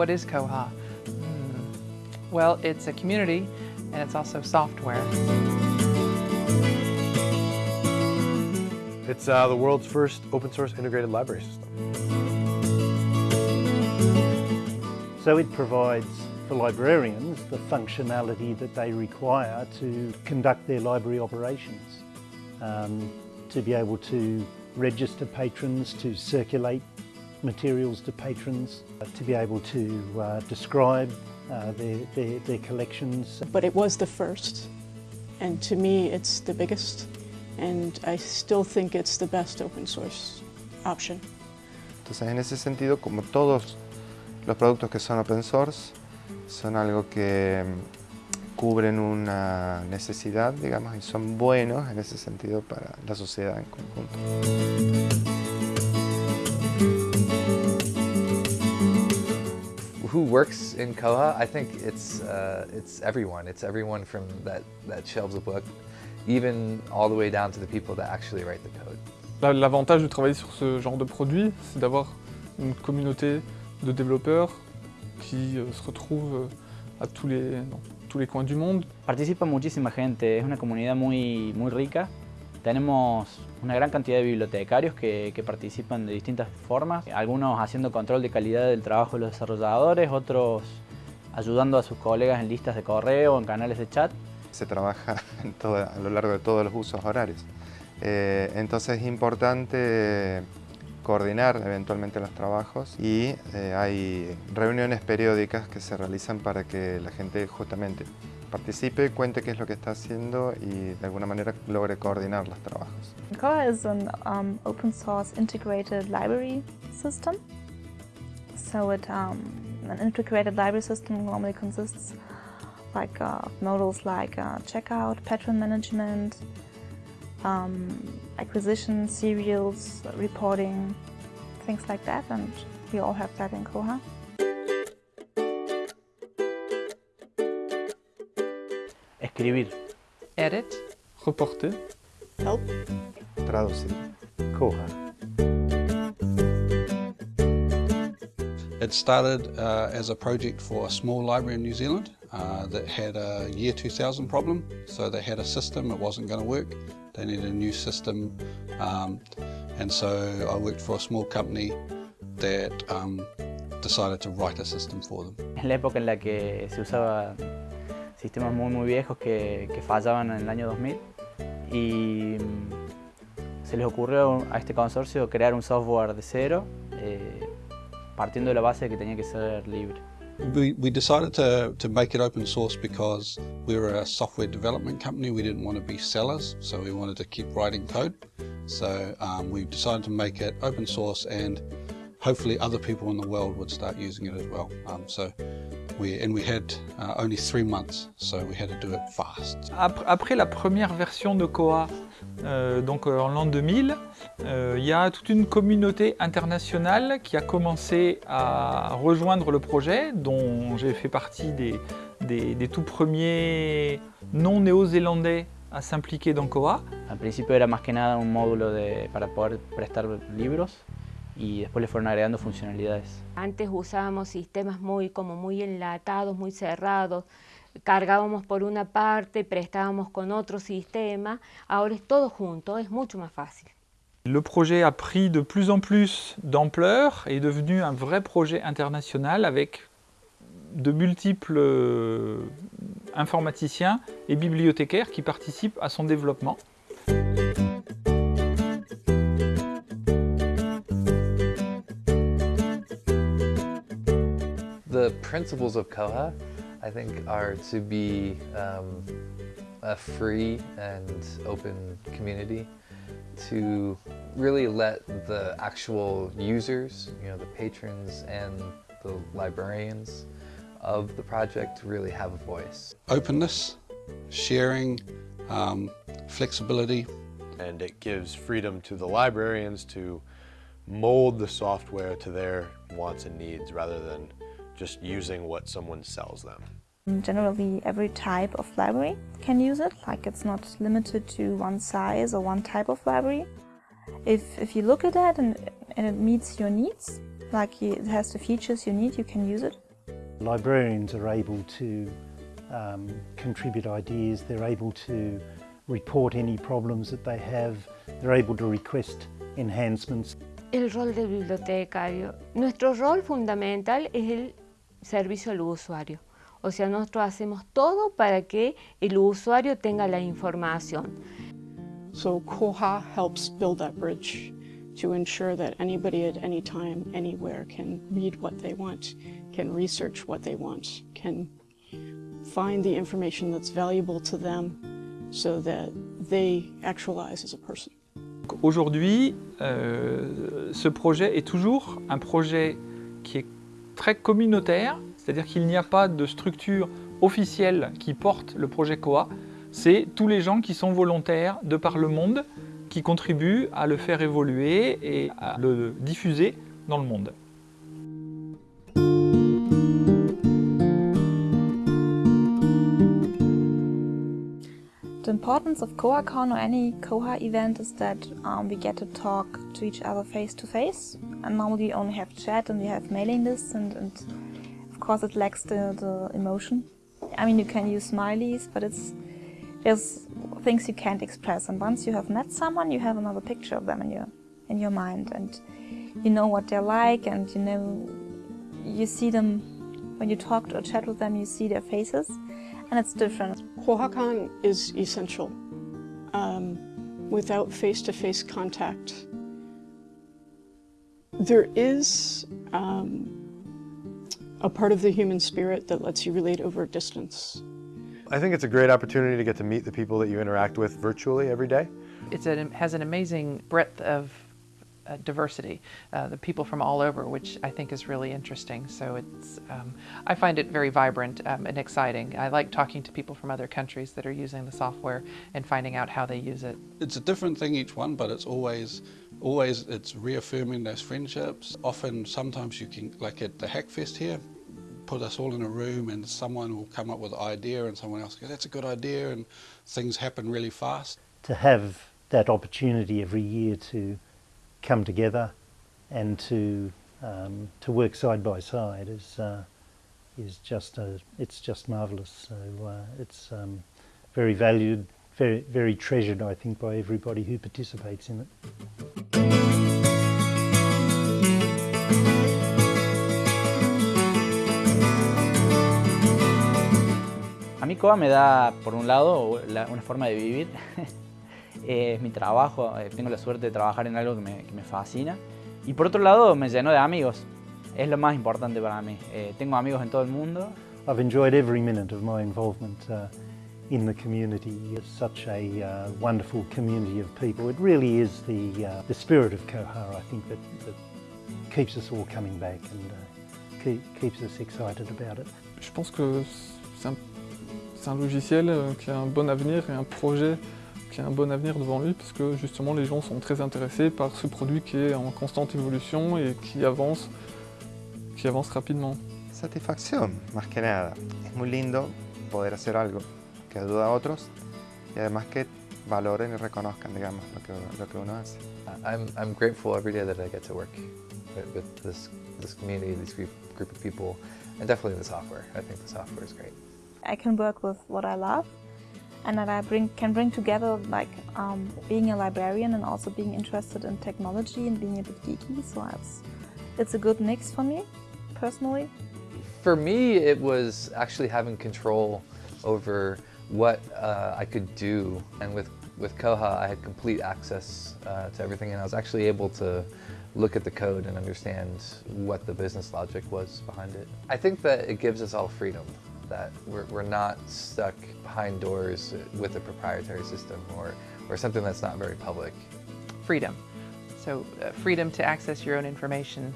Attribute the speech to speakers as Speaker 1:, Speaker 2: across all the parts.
Speaker 1: What is Koha? Hmm. Well, it's a community and it's also software.
Speaker 2: It's uh, the world's first open source integrated library system.
Speaker 3: So it provides for librarians the functionality that they require to conduct their library operations, um, to be able to register patrons, to circulate materials to patrons, uh, to be able to uh, describe uh, their, their, their collections.
Speaker 4: But it was the first, and to me it's the biggest, and I still think it's the best open source option.
Speaker 5: Entonces en ese sentido, como todos los productos que son open source, son algo que mm, cubren una necesidad, digamos, y son buenos en ese sentido para la sociedad en conjunto.
Speaker 6: Who works in Koha, I think it's, uh, it's everyone. It's everyone from that, that shelves a book, even all the way down to the people that actually write the code.
Speaker 7: L'avantage de travailler sur ce genre de produit, c'est d'avoir une communauté de développeurs qui euh, se retrouvent euh, à tous les, dans tous les coins du monde.
Speaker 8: Participa muchísima gente, es una comunidad muy, muy rica. Tenemos una gran cantidad de bibliotecarios que, participan de distintas formas, algunos haciendo control de calidad del trabajo de los desarrolladores, otros ayudando a sus colegas en listas de correo, en canales de chat.
Speaker 5: Se trabaja a lo largo de todos los usos horarios. Eh, entonces es importante coordinar eventualmente los trabajos y eh, hay reuniones periódicas que se realizan para que la gente justamente participe, cuente qué es lo que está haciendo y de alguna manera logre coordinar los trabajos.
Speaker 9: Koha is an um, open source integrated library system. So it, um, an integrated library system normally consists like uh, models like uh, checkout, patron management, um, acquisition, serials, reporting, things like that, and we all have that in Koha.
Speaker 8: Escribir.
Speaker 1: Edit.
Speaker 7: Reporter.
Speaker 4: Help.
Speaker 5: Traducir.
Speaker 3: Koha.
Speaker 10: It started uh, as a project for a small library in New Zealand uh, that had a year 2000 problem. So they had a system, it wasn't going to work. They needed a new system. Um, and so I worked for a small company that um, decided to write a system for them.
Speaker 8: Es la época en la que se usaba sistemas muy muy viejos que, que fallaban en el año 2000 y mm, se les ocurrió a este consorcio crear un software de cero eh, partiendo de la base de que tenía que ser libre.
Speaker 10: We, decided to, make it open source because we were a software development company. We didn't want to be sellers, so we wanted to keep writing code. So um, we decided to make it open source and hopefully other people in the world would start using it as well. Um, we, and we had uh, only three months, so we had to do it fast.
Speaker 7: Après la première version de Koha, euh, donc euh, en l'an 2000, euh, il y a toute une communauté internationale qui a commencé à rejoindre le projet, dont j'ai fait partie des, des, des tout premiers non-néo-zélandais a s'impliquer dans Koha.
Speaker 8: Al principio era más que nada un módulo de, para poder prestar libros y después le fueron agregando funcionalidades.
Speaker 11: Antes usábamos sistemas muy, como muy enlatados, muy cerrados, cargábamos por una parte, prestábamos con otro sistema, ahora es todo junto, es mucho más fácil.
Speaker 7: Le projet a pris de plus en plus d'ampleur et est devenu un vrai projet international avec de multiples euh, informaticiens et bibliothécaires qui participent à son développement.
Speaker 6: Principles of Koha, I think, are to be um, a free and open community, to really let the actual users, you know, the patrons and the librarians of the project really have a voice.
Speaker 10: Openness, sharing, um, flexibility.
Speaker 2: And it gives freedom to the librarians to mold the software to their wants and needs rather than just using what someone sells them.
Speaker 9: Generally, every type of library can use it, like it's not limited to one size or one type of library. If, if you look at that and, and it meets your needs, like it has the features you need, you can use it.
Speaker 3: Librarians are able to um, contribute ideas, they're able to report any problems that they have, they're able to request enhancements.
Speaker 11: El rol del bibliotecario. Nuestro rol fundamental es el servicio al usuario. O sea, nosotros hacemos todo para que el usuario tenga la información.
Speaker 4: So Koha helps build that bridge to ensure that anybody at any time, anywhere can read what they want, can research what they want, can find the information that's valuable to them so that they actualize as a person.
Speaker 7: Aujourd'hui, euh, ce projet est toujours un projet qui est très communautaire, c'est-à-dire qu'il n'y a pas de structure officielle qui porte le projet COA, c'est tous les gens qui sont volontaires de par le monde qui contribuent à le faire évoluer et à le diffuser dans le monde.
Speaker 9: The importance of KoaCon or any Koha event is that um, we get to talk to each other face to face. And normally we only have chat and we have mailing lists and, and of course it lacks the, the emotion. I mean you can use smileys but it's there's things you can't express and once you have met someone you have another picture of them in your in your mind and you know what they're like and you know you see them when you talk or chat with them you see their faces and it's different.
Speaker 4: KohaCon is essential. Um, without face-to-face contact, there is um, a part of the human spirit that lets you relate over distance.
Speaker 2: I think it's a great opportunity to get to meet the people that you interact with virtually every day.
Speaker 1: It has an amazing breadth of uh, diversity, uh, the people from all over, which I think is really interesting. So it's, um, I find it very vibrant um, and exciting. I like talking to people from other countries that are using the software and finding out how they use it.
Speaker 10: It's a different thing each one, but it's always, always it's reaffirming those friendships. Often, sometimes you can, like at the Hackfest here, put us all in a room and someone will come up with an idea and someone else goes, that's a good idea and things happen really fast.
Speaker 3: To have that opportunity every year to come together and to um, to work side by side is uh, is just a, it's just marvelous. So uh, it's um, very valued, very very treasured, I think, by everybody who participates in it.
Speaker 8: Mí COA me da, por un lado, una forma de vivir Eh, es mi trabajo, eh, tengo la suerte de trabajar en algo que me, que me, fascina. Y por otro lado, me lleno de amigos, es lo más importante para mí. Eh, tengo amigos en todo el mundo.
Speaker 3: I've enjoyed every minute of my involvement uh, in the community. It's such a uh, wonderful community of people. It really is the, uh, the spirit of Kohara, I think, that, that keeps us all coming back and uh, keep, keeps us excited about it.
Speaker 12: Je pense que c'est un, un, logiciel euh, qui a un bon avenir et un projet qui a un bon avenir devant lui parce que justement les gens sont très intéressés par ce produit qui est en constante évolution et qui avance, qui avance rapidement.
Speaker 5: Satisfacción, más que nada. Es muy lindo poder hacer algo que ayuda a otros y además que valoren y reconozcan, digamos, lo que, lo que uno hace.
Speaker 6: I'm, I'm grateful every day that I get to work with, with this, this community, this group, group of people, and definitely the software. I think the software is great.
Speaker 9: I can work with what I love and that I bring, can bring together like um, being a librarian and also being interested in technology and being a bit geeky. So it's, it's a good mix for me, personally.
Speaker 6: For me, it was actually having control over what uh, I could do. And with, with Koha, I had complete access uh, to everything and I was actually able to look at the code and understand what the business logic was behind it. I think that it gives us all freedom that we're, we're not stuck behind doors with a proprietary system or, or something that's not very public.
Speaker 1: Freedom. So uh, freedom to access your own information.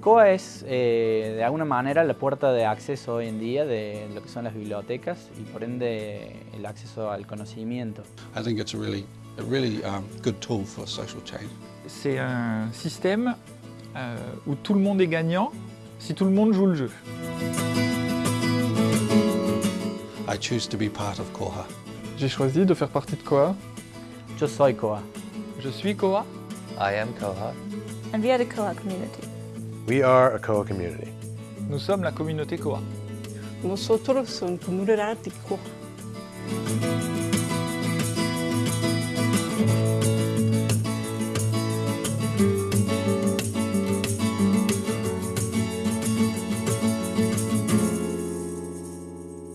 Speaker 8: Koha es eh, de alguna manera la puerta de acceso hoy en día de lo que son las bibliotecas y por ende el acceso al conocimiento.
Speaker 10: I think it's a really, a really um, good tool for social change.
Speaker 7: C'est un système euh, où tout le monde est gagnant si tout le monde joue le jeu.
Speaker 10: I choose to be part of Koha.
Speaker 12: J'ai choisi de faire partie de Koha.
Speaker 8: Je soy Koha.
Speaker 7: Je suis Koha.
Speaker 6: I am Koha.
Speaker 9: And we are the Koha community.
Speaker 2: We are a Koha community.
Speaker 7: Nous sommes la communauté Koha.
Speaker 4: nosotros en comunidad de Koha.